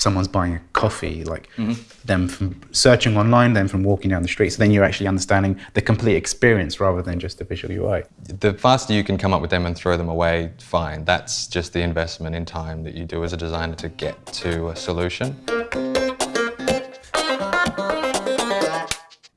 someone's buying a coffee, like mm-hmm. them from searching online, then from walking down the street. So then you're actually understanding the complete experience rather than just the visual UI. The faster you can come up with them and throw them away, fine. That's just the investment in time that you do as a designer to get to a solution.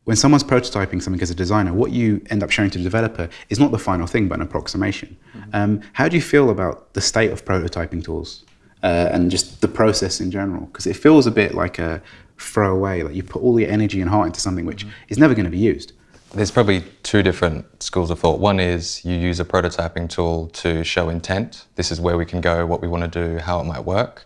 when someone's prototyping something as a designer, what you end up showing to the developer is not the final thing, but an approximation. Mm-hmm. Um, how do you feel about the state of prototyping tools uh, and just the process in general? Because it feels a bit like a throwaway, like you put all your energy and heart into something which mm-hmm. is never going to be used. There's probably two different schools of thought. One is you use a prototyping tool to show intent. This is where we can go, what we want to do, how it might work.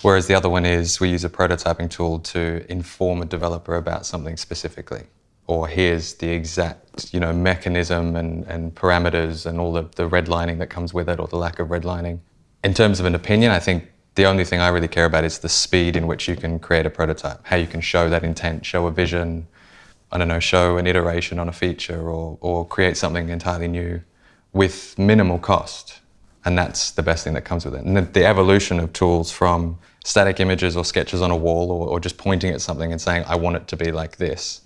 Whereas the other one is we use a prototyping tool to inform a developer about something specifically. Or here's the exact you know, mechanism and, and parameters and all the, the redlining that comes with it or the lack of redlining. In terms of an opinion, I think the only thing I really care about is the speed in which you can create a prototype, how you can show that intent, show a vision, I don't know, show an iteration on a feature or, or create something entirely new with minimal cost. And that's the best thing that comes with it. And the, the evolution of tools from static images or sketches on a wall or, or, just pointing at something and saying, I want it to be like this,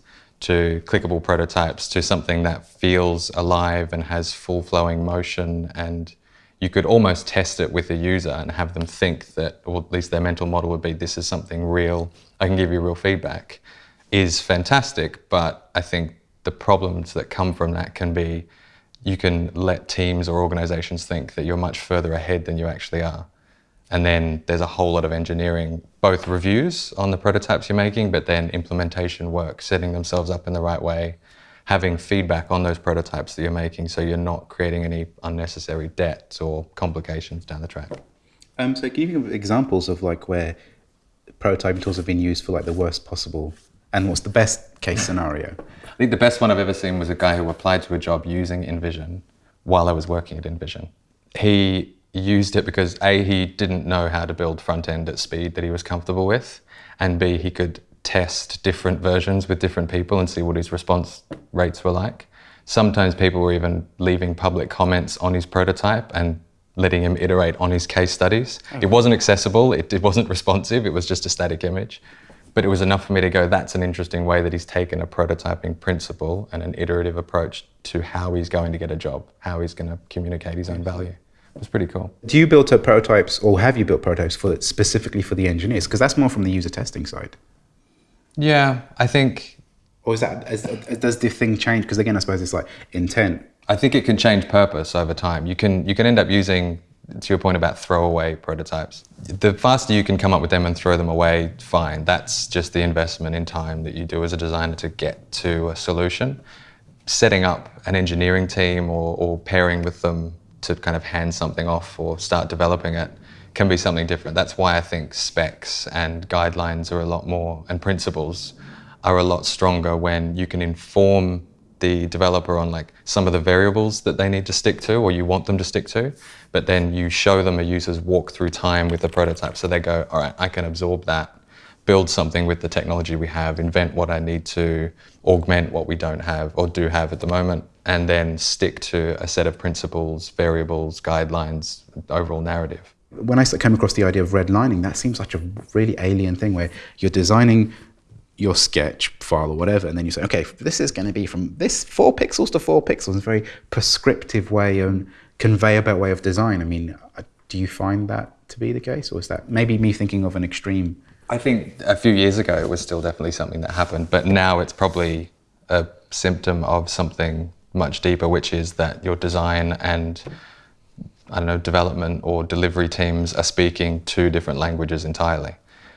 to clickable prototypes, to something that feels alive and has full flowing motion. And you could almost test it with a user and have them think that, or at least their mental model would be, this is something real, I can give you real feedback, is fantastic. But I think the problems that come from that can be you can let teams or organizations think that you're much further ahead than you actually are. And then there's a whole lot of engineering, both reviews on the prototypes you're making, but then implementation work, setting themselves up in the right way, having feedback on those prototypes that you're making so you're not creating any unnecessary debts or complications down the track. Um, so can you give examples of like where prototyping tools have been used for like the worst possible and what's the best case scenario? I think the best one I've ever seen was a guy who applied to a job using InVision while I was working at InVision. He used it because A, he didn't know how to build front end at speed that he was comfortable with, and B, he could test different versions with different people and see what his response rates were like. Sometimes people were even leaving public comments on his prototype and letting him iterate on his case studies. Okay. It wasn't accessible, it, it wasn't responsive, it was just a static image. But it was enough for me to go, that's an interesting way that he's taken a prototyping principle and an iterative approach to how he's going to get a job, how he's going to communicate his own value. It was pretty cool. Do you build prototypes or have you built prototypes for specifically for the engineers? Because that's more from the user testing side. Yeah, I think. Or is that is, does the thing change? Because again, I suppose it's like intent. I think it can change purpose over time. You can you can end up using to your point about throwaway prototypes, the faster you can come up with them and throw them away, fine. That's just the investment in time that you do as a designer to get to a solution. Setting up an engineering team or, or pairing with them to kind of hand something off or start developing it can be something different. That's why I think specs and guidelines are a lot more, and principles are a lot stronger when you can inform the developer on like some of the variables that they need to stick to or you want them to stick to, but then you show them a user's walk through time with the prototype. So they go, all right, I can absorb that, build something with the technology we have, invent what I need to, augment what we don't have or do have at the moment, and then stick to a set of principles, variables, guidelines, overall narrative. When I came across the idea of redlining, that seems such a really alien thing where you're designing your sketch file or whatever, and then you say, okay, this is going to be from this four pixels to four pixels. It's a very prescriptive way and conveyor belt way of design. I mean, uh, do you find that to be the case, or is that maybe me thinking of an extreme? I think a few years ago it was still definitely something that happened, but now it's probably a symptom of something much deeper, which is that your design and I don't know, development or delivery teams are speaking two different languages entirely.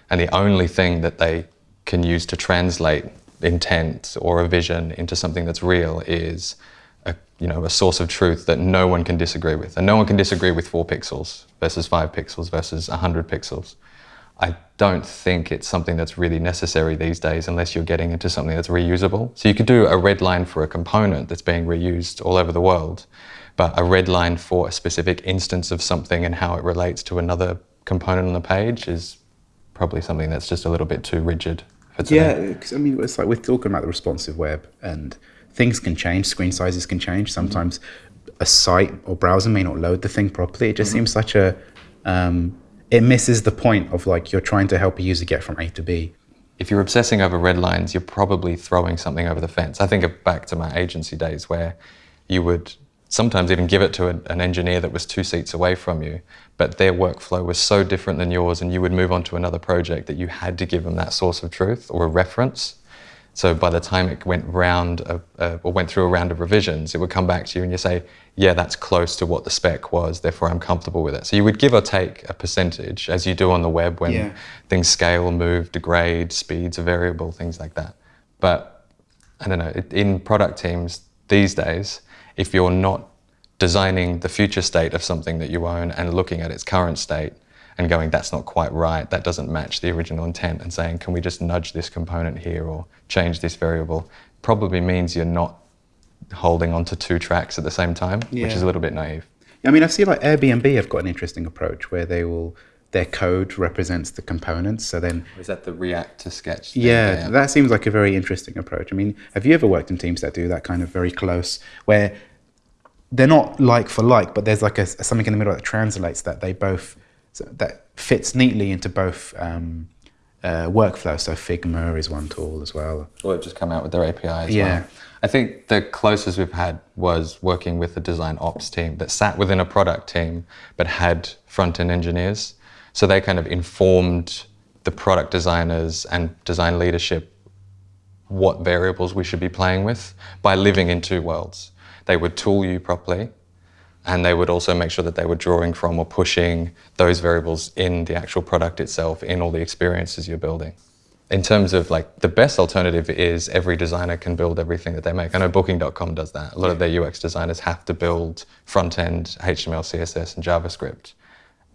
And the only thing that they can use to translate intent or a vision into something that's real is a, you know, a source of truth that no one can disagree with. And no one can disagree with four pixels versus five pixels versus 100 pixels. I don't think it's something that's really necessary these days unless you're getting into something that's reusable. So you could do a red line for a component that's being reused all over the world, but a red line for a specific instance of something and how it relates to another component on the page is probably something that's just a little bit too rigid yeah, because I mean, it's like we're talking about the responsive web, and things can change. Screen sizes can change. Sometimes a site or browser may not load the thing properly. It just mm-hmm. seems such a um, it misses the point of like you're trying to help a user get from A to B. If you're obsessing over red lines, you're probably throwing something over the fence. I think of back to my agency days where you would sometimes even give it to a, an engineer that was two seats away from you, but their workflow was so different than yours, and you would move on to another project that you had to give them that source of truth or a reference. So by the time it went round uh, uh, or went through a round of revisions, it would come back to you and you say, "Yeah, that's close to what the spec was. Therefore, I'm comfortable with it." So you would give or take a percentage, as you do on the web when Yeah. things scale, move, degrade, speeds are variable, things like that. But I don't know. In product teams these days, if you're not designing the future state of something that you own and looking at its current state and going, that's not quite right, that doesn't match the original intent, and saying, can we just nudge this component here or change this variable, probably means you're not holding onto two tracks at the same time, which is a little bit naive. I mean, I see like Airbnb have got an interesting approach where they will their code represents the components. So then, Is that the React to Sketch? thing? yeah, that seems like a very interesting approach. I mean, have you ever worked in teams that do that kind of very close, where they're not like for like, but there's like a, something in the middle that translates that they both that fits neatly into both um, uh, workflows. So Figma is one tool as well. Or it just come out with their API as Yeah. well. I think the closest we've had was working with a design ops team that sat within a product team but had front end engineers. So they kind of informed the product designers and design leadership what variables we should be playing with by living in two worlds. They would tool you properly and they would also make sure that they were drawing from or pushing those variables in the actual product itself, in all the experiences you're building. In terms of like the best alternative is every designer can build everything that they make. I know Booking.com does that. A lot of their UX designers have to build front end HTML, CSS, and JavaScript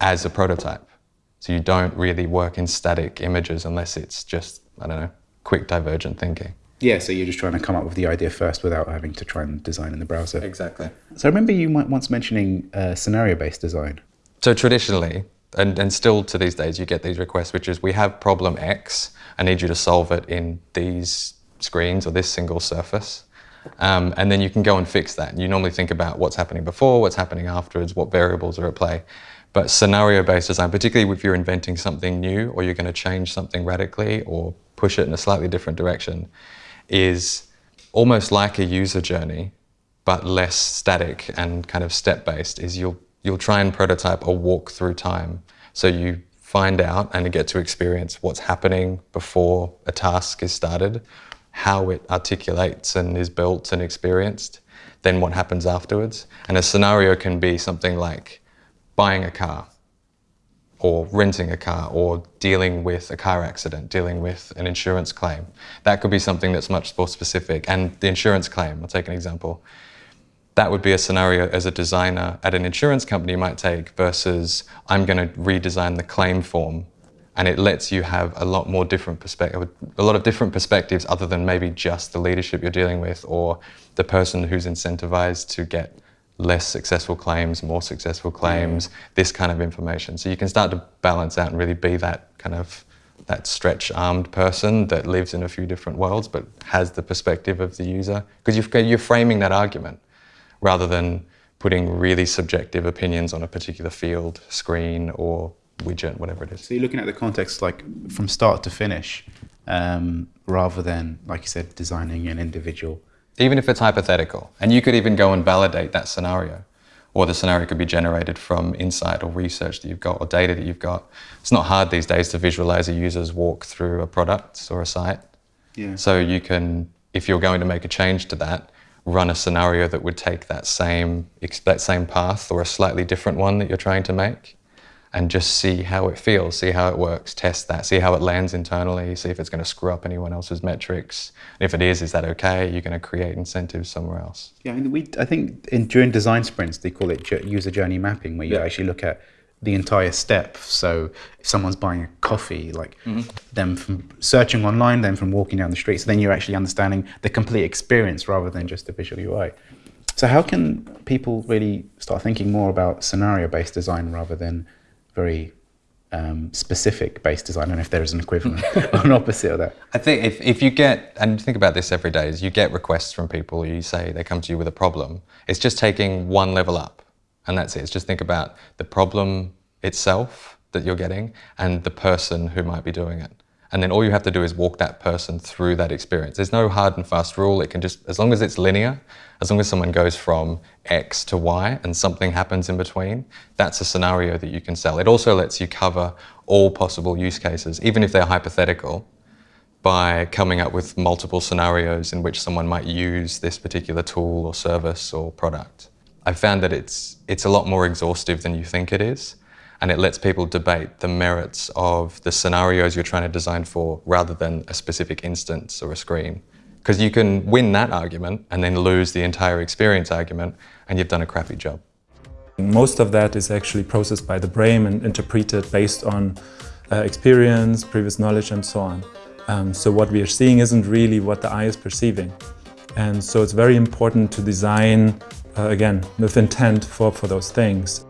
as a prototype. So you don't really work in static images unless it's just, I don't know, quick divergent thinking. Yeah, so you're just trying to come up with the idea first without having to try and design in the browser. Exactly. So I remember you once mentioning uh, scenario-based design. So traditionally, and, and still to these days, you get these requests, which is we have problem X. I need you to solve it in these screens or this single surface. Um, and then you can go and fix that. You normally think about what's happening before, what's happening afterwards, what variables are at play. But scenario-based design, particularly if you're inventing something new or you're going to change something radically or push it in a slightly different direction, is almost like a user journey, but less static and kind of step-based. Is you'll you'll try and prototype a walk through time, so you find out and get to experience what's happening before a task is started, how it articulates and is built and experienced, then what happens afterwards. And a scenario can be something like buying a car or renting a car or dealing with a car accident, dealing with an insurance claim. That could be something that's much more specific. And the insurance claim, I'll take an example. That would be a scenario as a designer at an insurance company might take versus I'm going to redesign the claim form. And it lets you have a lot more different perspective, a lot of different perspectives other than maybe just the leadership you're dealing with or the person who's incentivized to get less successful claims, more successful claims, this kind of information. So you can start to balance out and really be that kind of that stretch armed person that lives in a few different worlds but has the perspective of the user because you're, you're framing that argument rather than putting really subjective opinions on a particular field, screen or widget, whatever it is. So you're looking at the context like from start to finish, um, rather than like you said, designing an individual. Even if it's hypothetical. And you could even go and validate that scenario. Or the scenario could be generated from insight or research that you've got or data that you've got. It's not hard these days to visualize a user's walk through a product or a site. Yeah. So you can, if you're going to make a change to that, run a scenario that would take that same, that same path or a slightly different one that you're trying to make and just see how it feels, see how it works, test that, see how it lands internally, see if it's going to screw up anyone else's metrics. And if it is, is that okay? You're going to create incentives somewhere else. Yeah, I mean, we I think in, during design sprints they call it user journey mapping, where you Yeah. actually look at the entire step. So if someone's buying a coffee, like mm-hmm. them from searching online, then from walking down the street, so then you're actually understanding the complete experience rather than just the visual UI. So how can people really start thinking more about scenario-based design rather than very um, specific-based design? I don't know if there is an equivalent or an opposite of that. I think if, if you get, and you think about this every day, is you get requests from people, you say they come to you with a problem. It's just taking one level up, and that's it. It's just think about the problem itself that you're getting and the person who might be doing it. And then all you have to do is walk that person through that experience. There's no hard and fast rule. It can just, as long as it's linear, as long as someone goes from X to Y and something happens in between, that's a scenario that you can sell. It also lets you cover all possible use cases, even if they're hypothetical, by coming up with multiple scenarios in which someone might use this particular tool or service or product. I found that it's, it's a lot more exhaustive than you think it is and it lets people debate the merits of the scenarios you're trying to design for rather than a specific instance or a screen. Because you can win that argument and then lose the entire experience argument and you've done a crappy job. Most of that is actually processed by the brain and interpreted based on uh, experience, previous knowledge and so on. Um, so what we are seeing isn't really what the eye is perceiving. And so it's very important to design, uh, again, with intent for, for those things.